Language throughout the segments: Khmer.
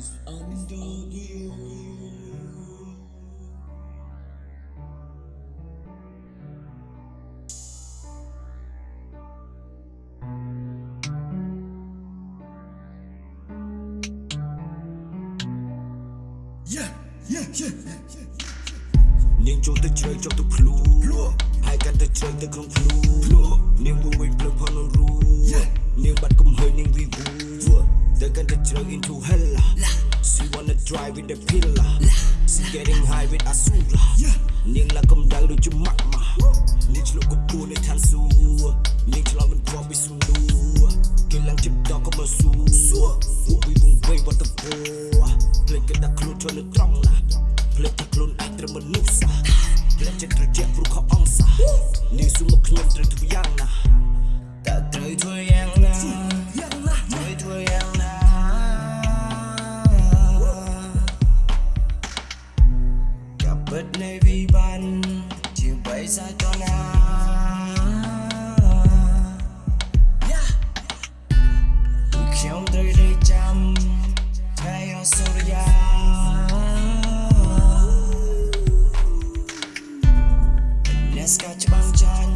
is under the earth. Yeah, yeah, yeah, yeah, yeah. នាងចូលទៅជ្រៅចុះទៅភ្លូហើយកាន់ទៅជ្រៅទៅក្នុងភ្លូ high with asura នាងឡើងកំដៅដូចជាម៉ាក់ម៉ានាងឆ្លុកកពួរនៅឋានសួគ៌នាងឆ្លោតមិនព្រមពីស៊ូលូគេឡើងជិបដកក៏មកស៊ូពួកវីវងវៃវត្តទៅពោភ្លេចគេដាក់ខ្លួនចូលនៅត្រង់ណាភ្លេចថាខ្លួនឯងត្រូវមនុស្ស ប់បិទនៃវិបានជាបៃសាចណាខ្ញុំត្រូវរៀបចាំថ្ងៃអសុរយាអ្នកស្កាច្បាំងចាញ់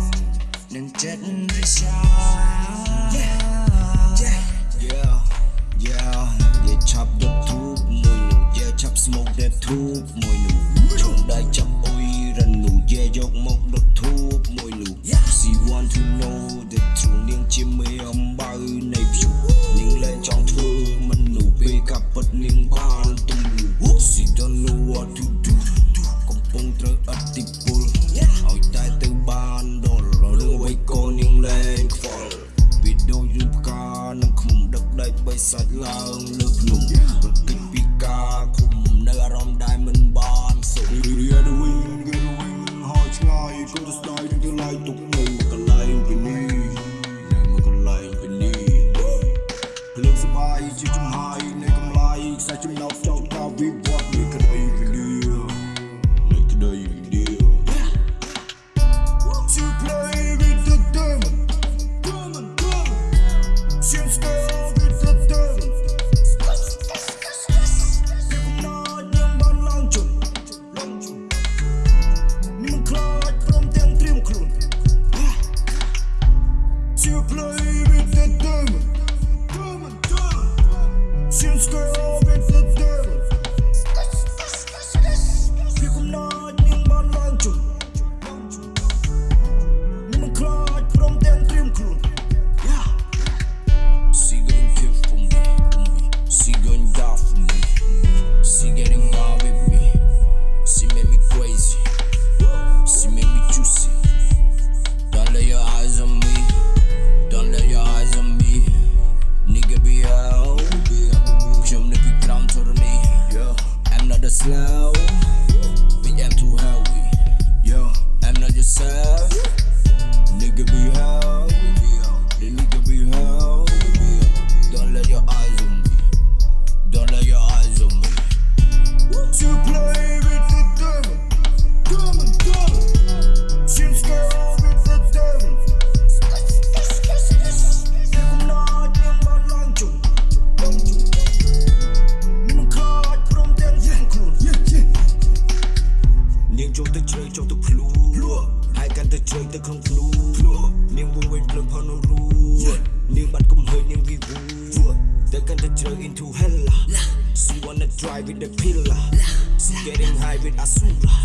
នឹងចិត្តរិឆា Yeah yeah yeah និយាយឆាប់ដុតធូបមួយនោះយាឆាប់ smoke that ធូបមួយ She want to know the truth នាងជាមេអំបៅនៃព្យុះនាងលែងចង់ធ្វើមនុស្សពេលកាប់ពិតនាងបានទំលូ She don't know what to do កំពុងត្រូវអតិពលឲ្យតែទៅបានដល់រឿងអ្វីក៏នាងលែងខ្វល់វីដេអូយឺផ្កានឹងឃុំដឹកដៃបីសាច់ឡើងលើ លើងសបាយជាចំហាយនៃកម្លាយខ្សែចំណោទចោលការវិវត្តនៃក្តីវិលានៃក្តី girl. ក្នុងភ្លូនាងវងវិញភ្លើងផនរូនាងបាត់កំហើញនាងវីវូទៅកាន់ទៅជ្រៅ into hell she wanna drive with the pillar she getting high with asura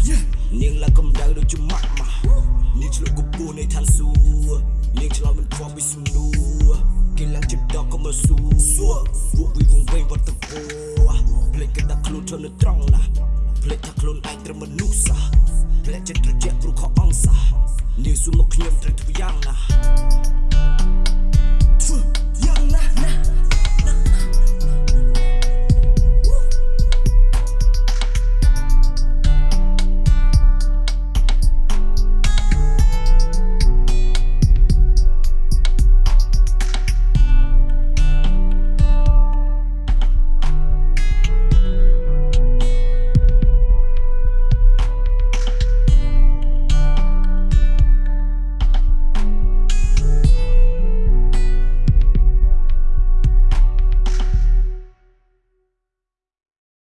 នាងឡើងកំដៅដូចជាម៉ាក់ម៉ានាងឆ្លុកកពួរនៃឋានសួគ៌នាងឆ្លោតមិនព្រមពីស៊ូលូគេឡើងជិបដកក៏មកស៊ូពួកវីវងវែងវត្តទៅពោភ្លេចគេដាក់ខ្លួនចូលនៅត្រង់ណាភ្លេចថាខ្លួនឯងត្រូវមនុស្សសាភ្លេចចិត្ត Nie sumok nie wdrę tu jarla Tfu, jarla, na